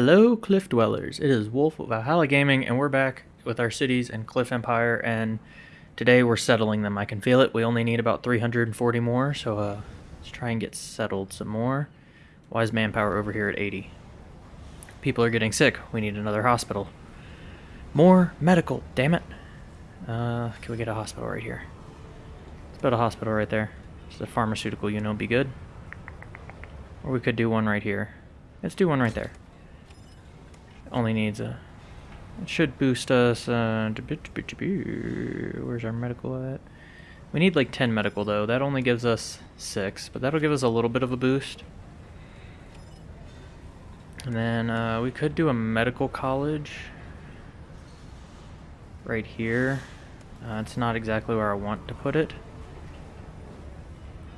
Hello, Cliff Dwellers. It is Wolf of Valhalla Gaming, and we're back with our cities and Cliff Empire, and today we're settling them. I can feel it. We only need about 340 more, so uh, let's try and get settled some more. Why is manpower over here at 80? People are getting sick. We need another hospital. More medical, damn it. Uh, can we get a hospital right here? Let's build a hospital right there. Just a pharmaceutical, you know, be good. Or we could do one right here. Let's do one right there. Only needs a... It should boost us... Uh, where's our medical at? We need like 10 medical though. That only gives us 6, but that'll give us a little bit of a boost. And then uh, we could do a medical college right here. Uh, it's not exactly where I want to put it.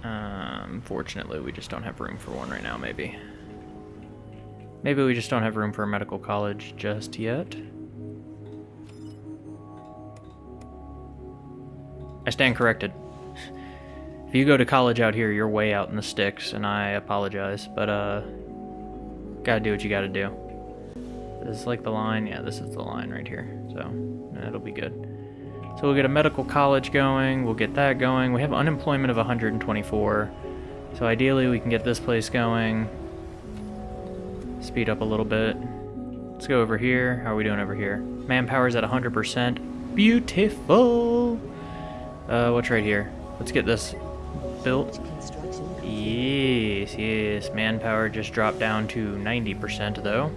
Um, fortunately, we just don't have room for one right now, maybe. Maybe we just don't have room for a medical college just yet. I stand corrected. If you go to college out here, you're way out in the sticks, and I apologize, but, uh, gotta do what you gotta do. This is like the line? Yeah, this is the line right here, so that'll be good. So we'll get a medical college going, we'll get that going. We have unemployment of 124, so ideally we can get this place going. Speed up a little bit. Let's go over here. How are we doing over here? Manpower's at 100%. Beautiful! Uh, what's right here? Let's get this built. Yes, yes. Manpower just dropped down to 90% though.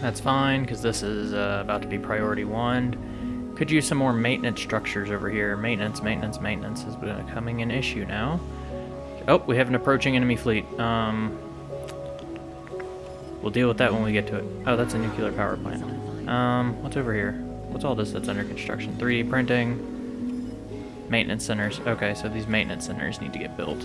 That's fine, because this is uh, about to be priority one. Could use some more maintenance structures over here. Maintenance, maintenance, maintenance is becoming an issue now. Oh, we have an approaching enemy fleet. Um, we'll deal with that when we get to it. Oh, that's a nuclear power plant. Um, what's over here? What's all this that's under construction? 3D printing. Maintenance centers. Okay, so these maintenance centers need to get built.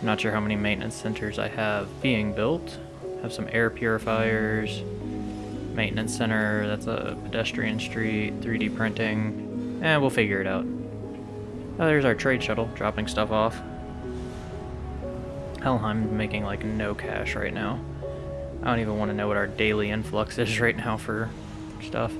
I'm not sure how many maintenance centers I have being built. Have some air purifiers. Maintenance center, that's a pedestrian street, 3D printing. Eh, we'll figure it out. Oh, there's our trade shuttle, dropping stuff off. Helheim making like no cash right now. I don't even want to know what our daily influx is right now for stuff.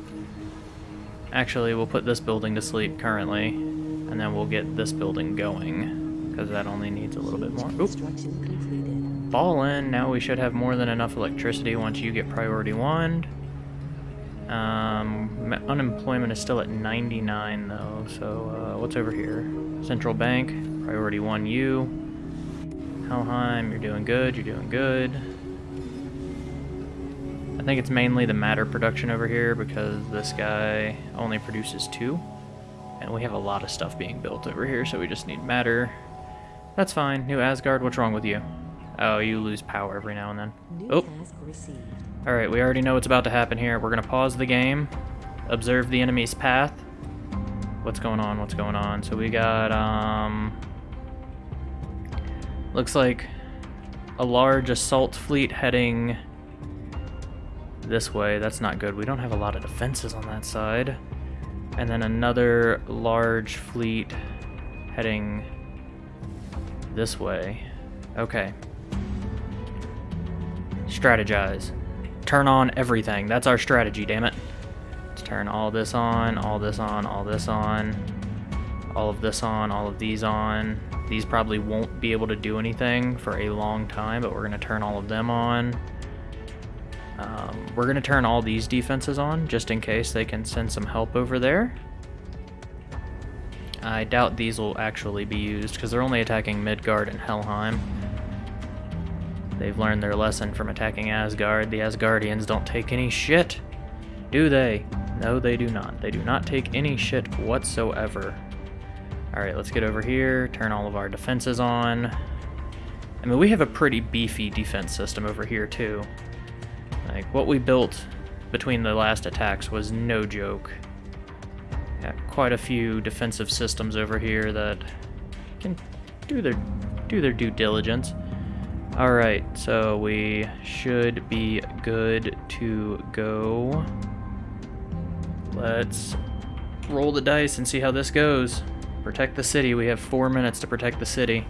Actually, we'll put this building to sleep currently, and then we'll get this building going, because that only needs a little bit more. Oop. Ballin', now we should have more than enough electricity once you get priority one. Um, unemployment is still at 99 though, so uh, what's over here? Central Bank, priority 1 U. Helheim, you're doing good, you're doing good. I think it's mainly the matter production over here because this guy only produces two. And we have a lot of stuff being built over here, so we just need matter. That's fine. New Asgard, what's wrong with you? Oh, you lose power every now and then. Oh. Alright, we already know what's about to happen here. We're going to pause the game, observe the enemy's path. What's going on? What's going on? So we got, um... Looks like a large assault fleet heading this way. That's not good. We don't have a lot of defenses on that side. And then another large fleet heading this way. Okay. Strategize. Turn on everything. That's our strategy, damn it. Let's turn all this on, all this on, all this on, all of this on, all of these on. These probably won't be able to do anything for a long time, but we're going to turn all of them on. Um, we're going to turn all these defenses on, just in case they can send some help over there. I doubt these will actually be used, because they're only attacking Midgard and Helheim. They've learned their lesson from attacking Asgard. The Asgardians don't take any shit, do they? No, they do not. They do not take any shit whatsoever. Alright, let's get over here, turn all of our defenses on. I mean, we have a pretty beefy defense system over here, too. Like, what we built between the last attacks was no joke. Got quite a few defensive systems over here that can do their do their due diligence. Alright, so we should be good to go. Let's roll the dice and see how this goes. Protect the city. We have four minutes to protect the city.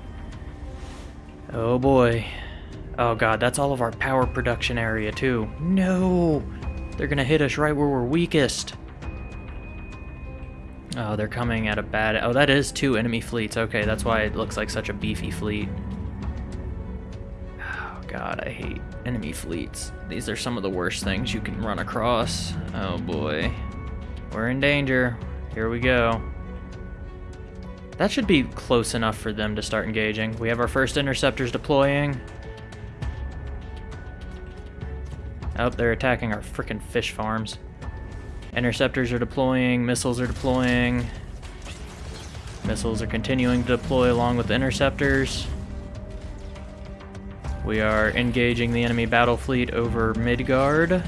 Oh boy. Oh god, that's all of our power production area too. No! They're gonna hit us right where we're weakest. Oh, they're coming at a bad... Oh, that is two enemy fleets. Okay, that's why it looks like such a beefy fleet. Oh god, I hate enemy fleets. These are some of the worst things you can run across. Oh boy. We're in danger. Here we go. That should be close enough for them to start engaging. We have our first interceptors deploying. Oh, they're attacking our freaking fish farms. Interceptors are deploying, missiles are deploying. Missiles are continuing to deploy along with interceptors. We are engaging the enemy battle fleet over Midgard.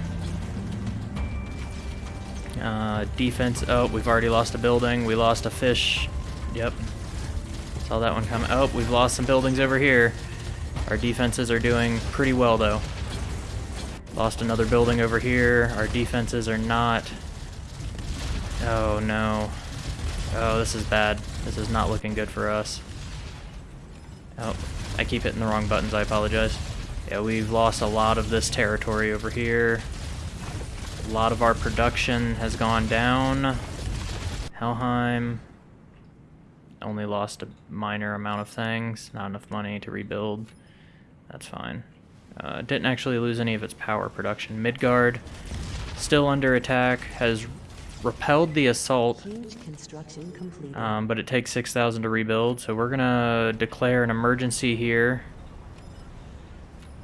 Uh, defense, oh, we've already lost a building. We lost a fish. Yep. Saw that one come. Oh, we've lost some buildings over here. Our defenses are doing pretty well, though. Lost another building over here. Our defenses are not... Oh, no. Oh, this is bad. This is not looking good for us. Oh, I keep hitting the wrong buttons. I apologize. Yeah, we've lost a lot of this territory over here. A lot of our production has gone down. Helheim only lost a minor amount of things. Not enough money to rebuild. That's fine. Uh, didn't actually lose any of its power production. Midgard, still under attack, has repelled the assault, um, but it takes 6,000 to rebuild, so we're gonna declare an emergency here.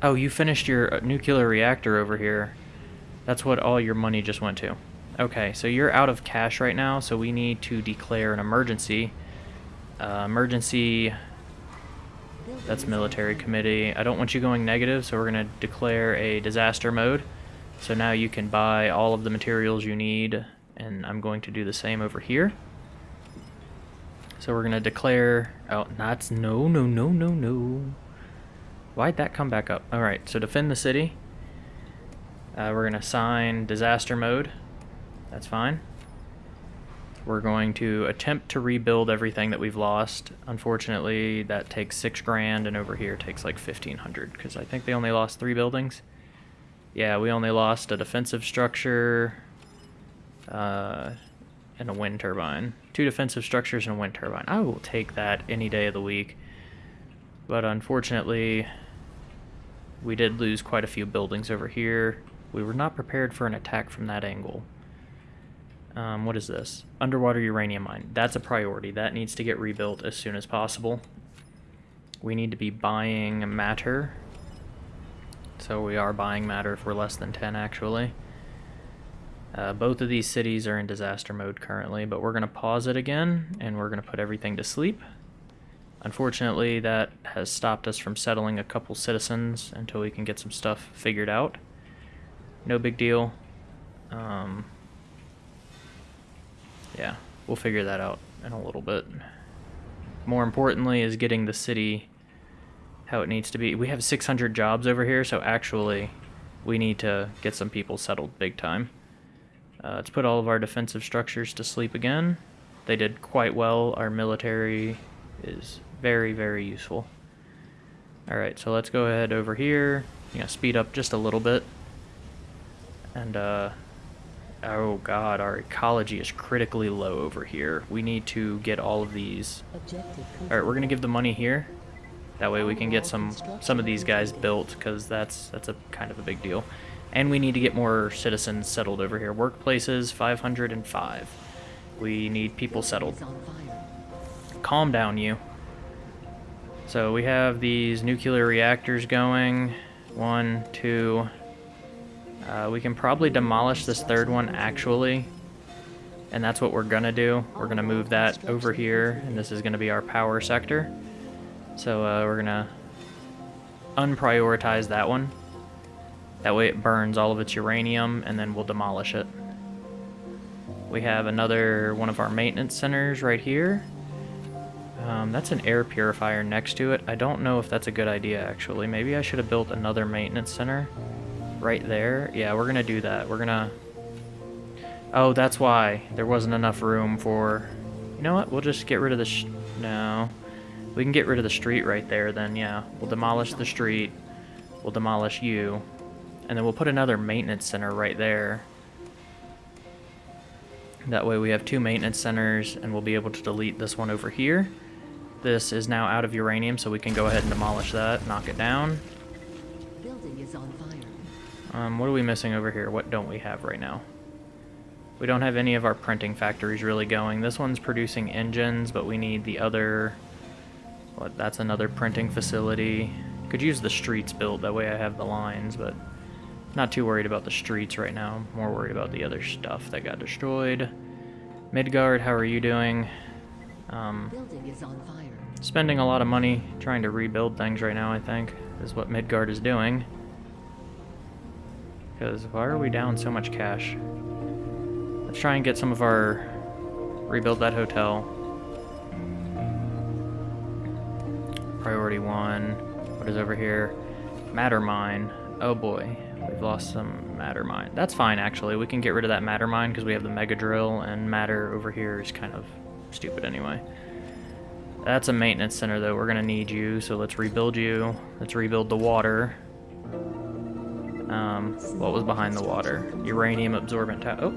Oh, you finished your uh, nuclear reactor over here. That's what all your money just went to. Okay, so you're out of cash right now, so we need to declare an emergency. Uh, emergency that's military committee. I don't want you going negative, so we're going to declare a disaster mode. So now you can buy all of the materials you need, and I'm going to do the same over here. So we're going to declare... Oh, that's... No, no, no, no, no. Why'd that come back up? Alright, so defend the city. Uh, we're going to sign disaster mode. That's fine. We're going to attempt to rebuild everything that we've lost. Unfortunately, that takes six grand, and over here takes like 1500 because I think they only lost three buildings. Yeah, we only lost a defensive structure uh, and a wind turbine. Two defensive structures and a wind turbine. I will take that any day of the week. But unfortunately, we did lose quite a few buildings over here. We were not prepared for an attack from that angle. Um, what is this? Underwater uranium mine. That's a priority. That needs to get rebuilt as soon as possible. We need to be buying matter. So we are buying matter for less than 10 actually. Uh, both of these cities are in disaster mode currently, but we're going to pause it again and we're going to put everything to sleep. Unfortunately, that has stopped us from settling a couple citizens until we can get some stuff figured out. No big deal. Um, yeah, we'll figure that out in a little bit. More importantly is getting the city how it needs to be. We have 600 jobs over here, so actually we need to get some people settled big time. Uh, let's put all of our defensive structures to sleep again. They did quite well. Our military is very, very useful. Alright, so let's go ahead over here. You speed up just a little bit. And, uh, Oh god, our ecology is critically low over here. We need to get all of these. Alright, we're gonna give the money here. That way we can get some some of these guys built, because that's that's a kind of a big deal. And we need to get more citizens settled over here. Workplaces, 505. We need people settled. Calm down, you. So we have these nuclear reactors going. One, two, uh, we can probably demolish this third one actually. And that's what we're gonna do. We're gonna move that over here, and this is gonna be our power sector. So uh, we're gonna unprioritize that one. That way it burns all of its uranium, and then we'll demolish it. We have another one of our maintenance centers right here. Um, that's an air purifier next to it. I don't know if that's a good idea, actually. Maybe I should have built another maintenance center right there. Yeah, we're gonna do that. We're gonna... Oh, that's why there wasn't enough room for... You know what? We'll just get rid of the... no. We can get rid of the street right there then, yeah. We'll demolish the street. We'll We'll demolish you. And then we'll put another maintenance center right there. That way we have two maintenance centers and we'll be able to delete this one over here. This is now out of uranium, so we can go ahead and demolish that, knock it down. Um, what are we missing over here? What don't we have right now? We don't have any of our printing factories really going. This one's producing engines, but we need the other... What, that's another printing facility. Could use the streets built, that way I have the lines, but... Not too worried about the streets right now. More worried about the other stuff that got destroyed. Midgard, how are you doing? Um, Building is on fire. spending a lot of money trying to rebuild things right now, I think, is what Midgard is doing. Because why are we down so much cash? Let's try and get some of our... rebuild that hotel. Priority one. What is over here? Matter mine. Oh boy, we've lost some matter mine. That's fine, actually. We can get rid of that matter mine because we have the mega drill, and matter over here is kind of stupid anyway. That's a maintenance center, though. We're going to need you, so let's rebuild you. Let's rebuild the water. Um, what was behind the water? Uranium absorbent Oh.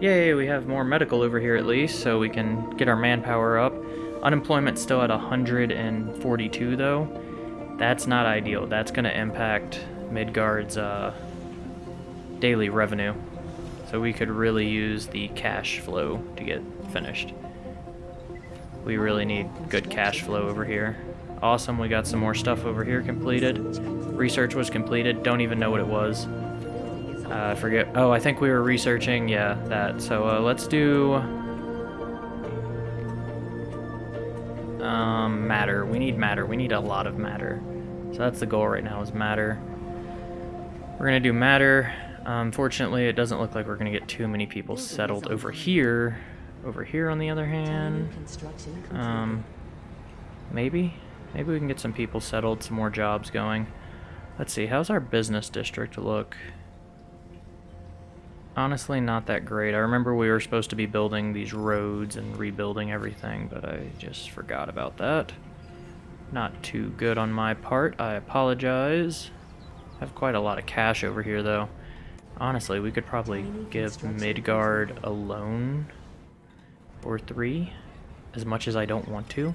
Yay, we have more medical over here at least, so we can get our manpower up. Unemployment's still at 142, though. That's not ideal. That's going to impact Midgard's uh, daily revenue. So we could really use the cash flow to get finished. We really need good cash flow over here. Awesome, we got some more stuff over here completed. Research was completed, don't even know what it was. Uh, I forget. Oh, I think we were researching, yeah, that. So uh, let's do... Um, matter. We need matter. We need a lot of matter. So that's the goal right now is matter. We're going to do matter. Unfortunately, it doesn't look like we're going to get too many people settled over here. Over here, on the other hand... Um, maybe? Maybe we can get some people settled, some more jobs going. Let's see, how's our business district look? Honestly, not that great. I remember we were supposed to be building these roads and rebuilding everything, but I just forgot about that. Not too good on my part. I apologize. I have quite a lot of cash over here, though. Honestly, we could probably give Midgard a loan or three, as much as I don't want to.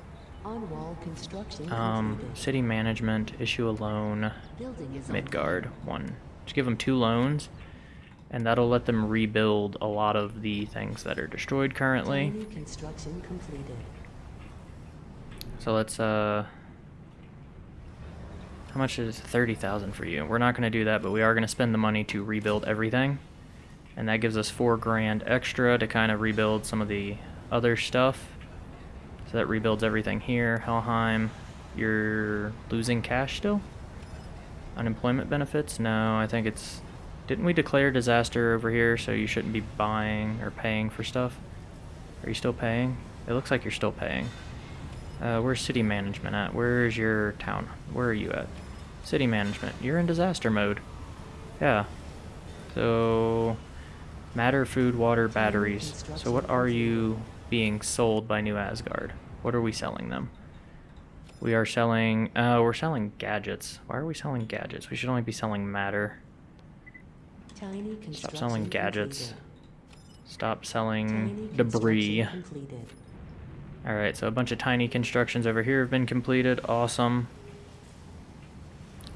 Um, city management, issue a loan, Building is Midgard, one. Just give them two loans, and that'll let them rebuild a lot of the things that are destroyed currently. Construction completed. So let's, uh... How much is 30,000 for you? We're not going to do that, but we are going to spend the money to rebuild everything. And that gives us four grand extra to kind of rebuild some of the other stuff. So that rebuilds everything here. Helheim, you're losing cash still? Unemployment benefits? No, I think it's... Didn't we declare disaster over here, so you shouldn't be buying or paying for stuff? Are you still paying? It looks like you're still paying. Uh, where's city management at? Where's your town? Where are you at? City management. You're in disaster mode. Yeah. So, matter, food, water, batteries. So what are you being sold by New Asgard? What are we selling them? We are selling, uh, we're selling gadgets. Why are we selling gadgets? We should only be selling matter. Tiny Stop selling gadgets. completed. Stop selling debris. Alright, so a bunch of tiny constructions over here have been completed. Awesome.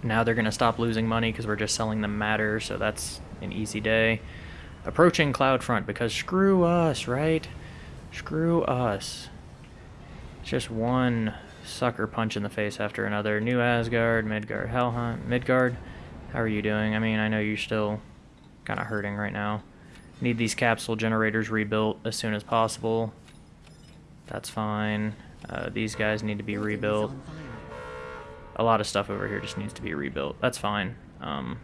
Now they're going to stop losing money because we're just selling them matter, so that's an easy day. Approaching Cloudfront because screw us, right? Screw us. Just one sucker punch in the face after another. New Asgard, Midgard, Helheim, Midgard. How are you doing? I mean, I know you're still kind of hurting right now. Need these capsule generators rebuilt as soon as possible. That's fine. Uh, these guys need to be rebuilt. A lot of stuff over here just needs to be rebuilt. That's fine. Um,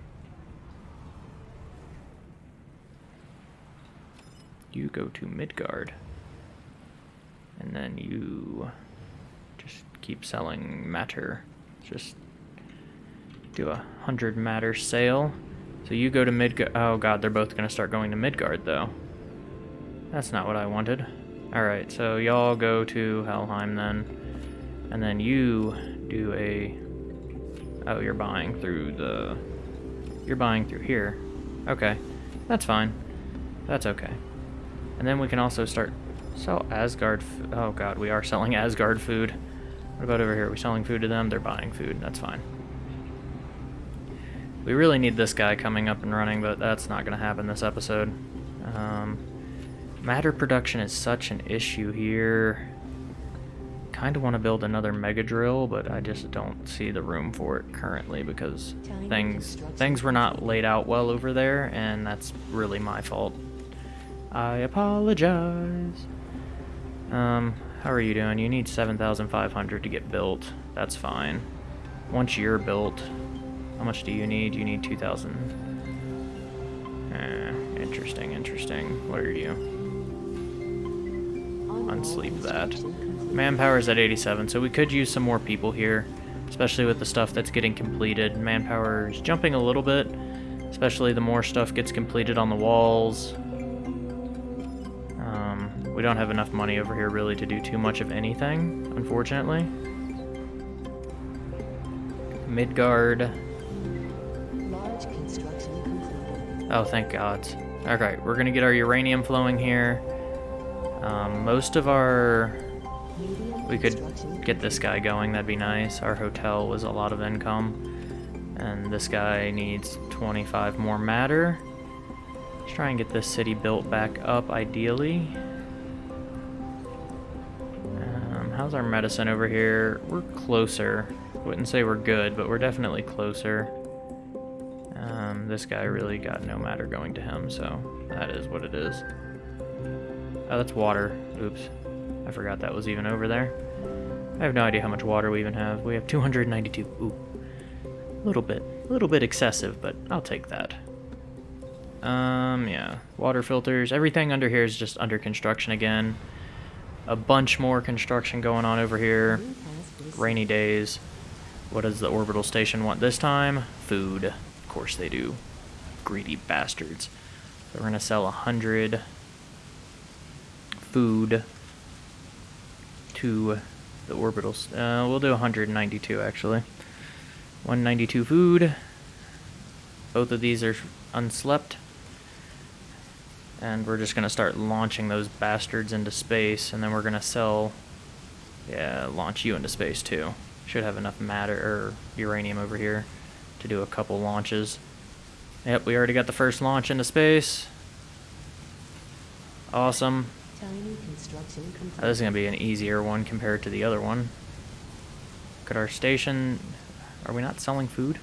you go to Midgard. And then you just keep selling matter. Just do a hundred matter sale. So you go to Midgard. Oh god, they're both gonna start going to Midgard though. That's not what I wanted. Alright, so y'all go to Helheim then. And then you do a Oh, you're buying through the... You're buying through here. Okay. That's fine. That's okay. And then we can also start... Sell Asgard... Oh god, we are selling Asgard food. What about over here? Are we selling food to them? They're buying food. That's fine. We really need this guy coming up and running, but that's not going to happen this episode. Um, matter production is such an issue here. Kind of want to build another mega drill, but I just don't see the room for it currently because things things were not laid out well over there, and that's really my fault. I apologize. Um, how are you doing? You need 7,500 to get built. That's fine. Once you're built, how much do you need? You need 2,000. Eh, interesting, interesting. What are you? Unsleep that. complete. Manpower's at 87, so we could use some more people here, especially with the stuff that's getting completed. Manpower's jumping a little bit, especially the more stuff gets completed on the walls. We don't have enough money over here really to do too much of anything, unfortunately. Midgard. Large construction completed. Oh, thank God. Okay, we're gonna get our uranium flowing here. Um, most of our we could get this guy going, that'd be nice. Our hotel was a lot of income. And this guy needs 25 more matter. Let's try and get this city built back up, ideally. How's our medicine over here? We're closer. Wouldn't say we're good, but we're definitely closer. Um, this guy really got no matter going to him, so that is what it is. Oh, that's water. Oops. I forgot that was even over there. I have no idea how much water we even have. We have 292. Ooh. A little bit. A little bit excessive, but I'll take that. Um, yeah. Water filters. Everything under here is just under construction again. A bunch more construction going on over here. New has been Rainy days. What does the orbital station want this time? Food. Of course they do. Greedy bastards. So we're gonna sell a hundred food to the orbitals. Uh, we'll do 192 actually. 192 food. Both of these are unslept. And we're just gonna start launching those bastards into space, and then we're gonna sell yeah, launch you into space too. Should have enough matter or uranium over here to do a couple launches. Yep, we already got the first launch into space. Awesome. Tiny construction complete. Uh, this is gonna be an easier one compared to the other one. Could our station? Are we not selling food?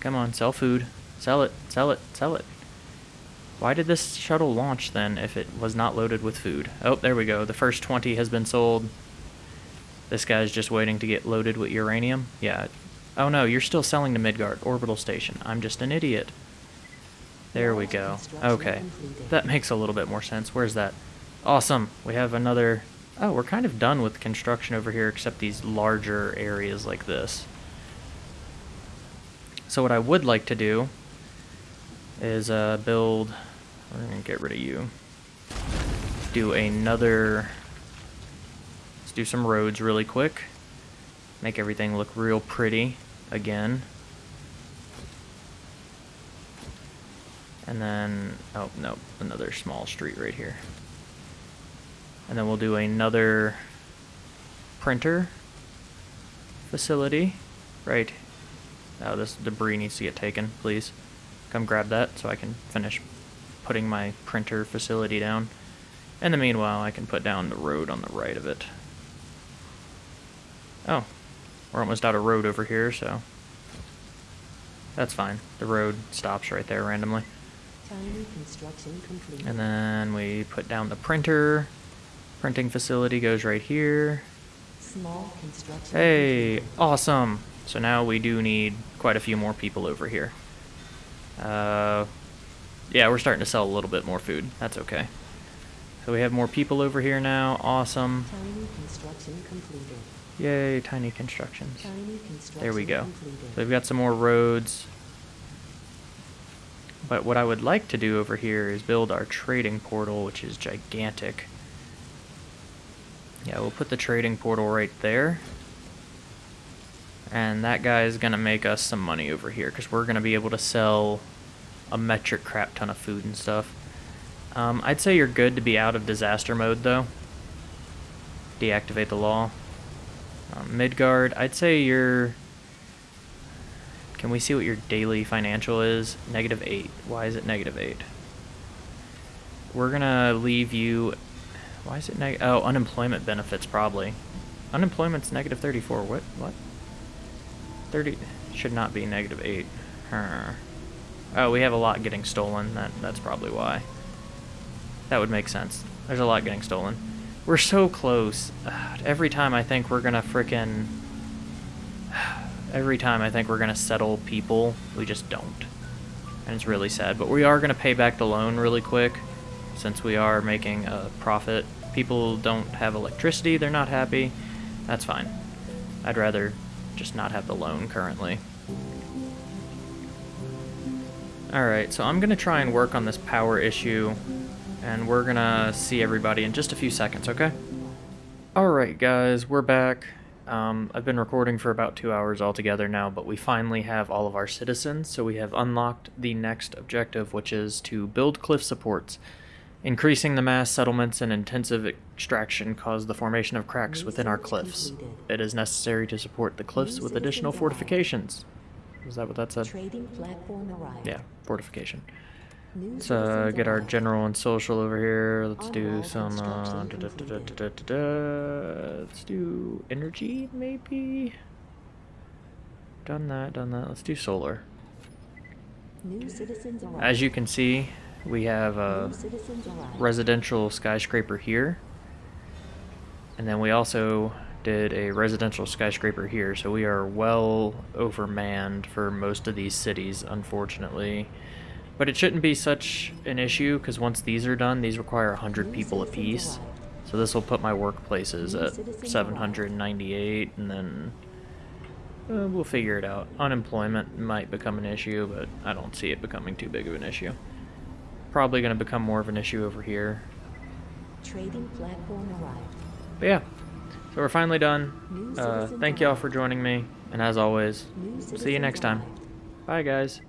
Come on, sell food. Sell it. Sell it. Sell it. Why did this shuttle launch then if it was not loaded with food? Oh, there we go. The first 20 has been sold. This guy's just waiting to get loaded with uranium. Yeah. Oh no, you're still selling to Midgard Orbital Station. I'm just an idiot. There we go. Okay. That makes a little bit more sense. Where's that? Awesome. We have another... Oh, we're kind of done with construction over here except these larger areas like this. So what I would like to do is uh, build... We're to get rid of you. Let's Do another... Let's do some roads really quick. Make everything look real pretty again. And then, oh, no, another small street right here. And then we'll do another printer facility, right? Oh, this debris needs to get taken, please. Come grab that so I can finish putting my printer facility down. In the meanwhile, I can put down the road on the right of it. Oh, we're almost out of road over here, so that's fine. The road stops right there randomly. Construction complete. And then we put down the printer. Printing facility goes right here. Small construction. Hey, awesome. So now we do need quite a few more people over here. Uh, yeah, we're starting to sell a little bit more food. That's okay. So we have more people over here now. Awesome. Tiny construction completed. Yay, tiny constructions. Tiny construction There we go. completed. So we've got some more roads. But what I would like to do over here is build our trading portal, which is gigantic. Yeah, we'll put the trading portal right there. And that guy is going to make us some money over here because we're going to be able to sell a metric crap ton of food and stuff. Um, I'd say you're good to be out of disaster mode though. Deactivate the law. Um, Midgard, I'd say you're... Can we see what your daily financial is? Negative 8. Why is it negative 8? We're gonna leave you... Why is it negative? Oh, unemployment benefits probably. Unemployment's negative 34. What? What? 30 should not be negative 8. Huh. Oh, we have a lot getting stolen. That That's probably why. That would make sense. There's a lot getting stolen. We're so close. Ugh, every time I think we're gonna frickin' Every time I think we're gonna settle people, we just don't. And it's really sad. But we are gonna pay back the loan really quick, since we are making a profit. People don't have electricity, they're not happy. That's fine. I'd rather just not have the loan currently. Alright, so I'm gonna try and work on this power issue and we're gonna see everybody in just a few seconds, okay? Alright guys, we're back. Um, I've been recording for about two hours altogether now, but we finally have all of our citizens, so we have unlocked the next objective, which is to build cliff supports. Increasing the mass settlements and intensive extraction caused the formation of cracks within our cliffs. It is necessary to support the cliffs with additional fortifications. Is that what that said? Trading platform arrived. Yeah, fortification. Let's uh, get our general and social over here. Let's do some. Uh, da, da, da. Let's do energy, maybe. Done that. Done that. Let's do solar. New citizens. As you can see, we have a New citizens arrived. residential skyscraper here, and then we also did a residential skyscraper here. So we are well overmanned for most of these cities, unfortunately. But it shouldn't be such an issue because once these are done, these require 100 people apiece. So this will put my workplaces at 798, and then uh, we'll figure it out. Unemployment might become an issue, but I don't see it becoming too big of an issue. Probably going to become more of an issue over here. Trading platform arrived. But yeah, so we're finally done. Uh, thank y'all for joining me, and as always, see you next time. Bye, guys.